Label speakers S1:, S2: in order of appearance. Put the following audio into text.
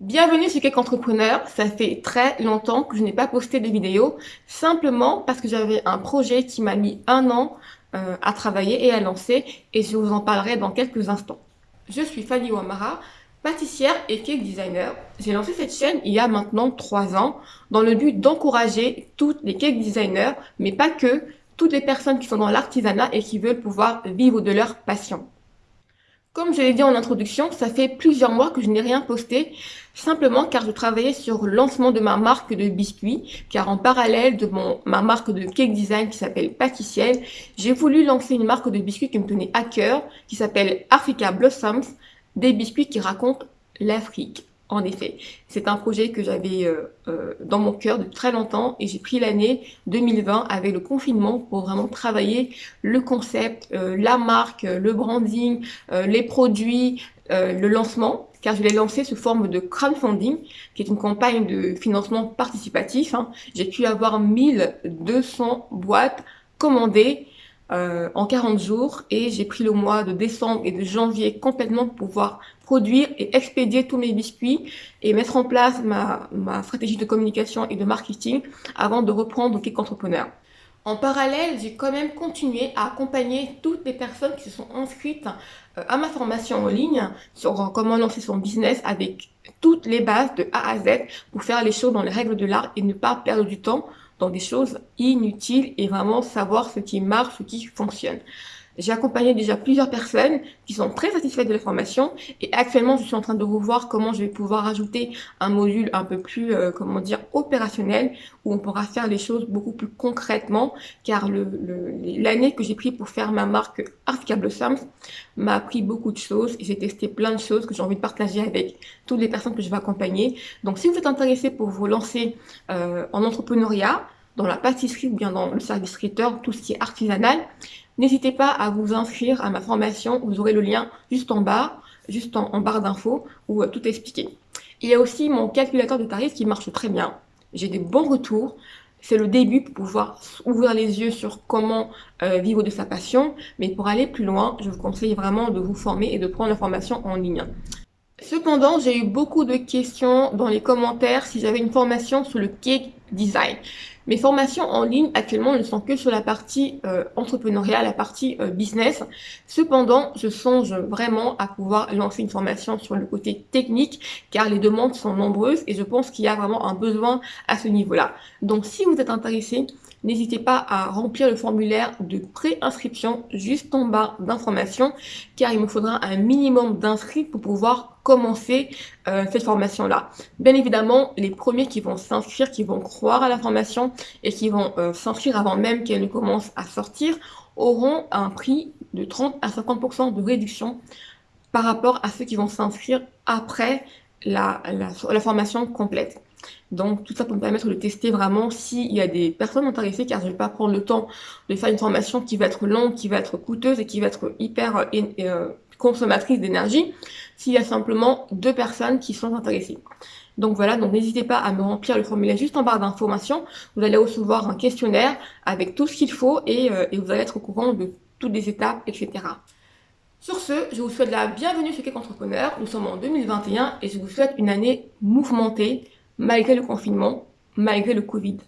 S1: Bienvenue sur Cake Entrepreneur, ça fait très longtemps que je n'ai pas posté de vidéo, simplement parce que j'avais un projet qui m'a mis un an euh, à travailler et à lancer, et je vous en parlerai dans quelques instants. Je suis Fanny Ouamara, pâtissière et cake designer. J'ai lancé cette chaîne il y a maintenant trois ans, dans le but d'encourager toutes les cake designers, mais pas que, toutes les personnes qui sont dans l'artisanat et qui veulent pouvoir vivre de leur passion. Comme je l'ai dit en introduction, ça fait plusieurs mois que je n'ai rien posté, simplement car je travaillais sur le lancement de ma marque de biscuits, car en parallèle de mon, ma marque de cake design qui s'appelle Pâtissiel, j'ai voulu lancer une marque de biscuits qui me tenait à cœur, qui s'appelle Africa Blossoms, des biscuits qui racontent l'Afrique. En effet, c'est un projet que j'avais euh, euh, dans mon cœur depuis très longtemps et j'ai pris l'année 2020 avec le confinement pour vraiment travailler le concept, euh, la marque, le branding, les produits, le lancement, car je l'ai lancé sous forme de crowdfunding, qui est une campagne de financement participatif. Hein. J'ai pu avoir 1200 boîtes commandées en 40 jours et j'ai pris le mois de décembre et de janvier complètement pour pouvoir produire et expédier tous mes biscuits et mettre en place ma, ma stratégie de communication et de marketing avant de reprendre Cake Entrepreneur. En parallèle, j'ai quand même continué à accompagner toutes les personnes qui se sont inscrites euh, à ma formation en ligne sur comment lancer son business avec toutes les bases de A à Z pour faire les choses dans les règles de l'art et ne pas perdre du temps dans des choses inutiles et vraiment savoir ce qui marche, ce qui fonctionne. J'ai accompagné déjà plusieurs personnes qui sont très satisfaites de la formation et actuellement je suis en train de revoir comment je vais pouvoir ajouter un module un peu plus, euh, comment dire, opérationnel où on pourra faire les choses beaucoup plus concrètement car l'année que j'ai pris pour faire ma marque Artica Blossoms m'a appris beaucoup de choses et j'ai testé plein de choses que j'ai envie de partager avec toutes les personnes que je vais accompagner. Donc si vous êtes intéressé pour vous lancer euh, en entrepreneuriat, dans la pâtisserie ou bien dans le service traiteur, tout ce qui est artisanal, N'hésitez pas à vous inscrire à ma formation, vous aurez le lien juste en bas, juste en, barre d'infos, où euh, tout est expliqué. Il y a aussi mon calculateur de tarifs qui marche très bien. J'ai des bons retours. C'est le début pour pouvoir ouvrir les yeux sur comment euh, vivre de sa passion. Mais pour aller plus loin, je vous conseille vraiment de vous former et de prendre la formation en ligne. Cependant, j'ai eu beaucoup de questions dans les commentaires si j'avais une formation sur le cake design. Mes formations en ligne actuellement ne sont que sur la partie euh, entrepreneuriale, la partie euh, business. Cependant, je songe vraiment à pouvoir lancer une formation sur le côté technique car les demandes sont nombreuses et je pense qu'il y a vraiment un besoin à ce niveau-là. Donc si vous êtes intéressé, n'hésitez pas à remplir le formulaire de pré-inscription juste en bas d'informations car il me faudra un minimum d'inscrits pour pouvoir commencer euh, cette formation-là. Bien évidemment, les premiers qui vont s'inscrire, qui vont croire à la formation et qui vont euh, avant même qu'elle ne commence à sortir, auront un prix de 30 à 50% de réduction par rapport à ceux qui vont s'inscrire après la, la, formation complète. Donc tout ça pour me permettre de tester vraiment s'il y a des personnes intéressées car je ne vais pas prendre le temps de faire une formation qui va être longue, qui va être coûteuse et qui va être hyper euh, consommatrice d'énergie s'il y a simplement deux personnes qui sont intéressées. Donc voilà, donc n'hésitez pas à me remplir le formulaire juste en barre d'informations. Vous allez recevoir un questionnaire avec tout ce qu'il faut et, euh, vous allez être au courant de toutes les étapes, etc. Sur ce, je vous souhaite la bienvenue chez Cake Entrepreneur. Nous sommes en 2021 et je vous souhaite une année mouvementée malgré le confinement, malgré le Covid.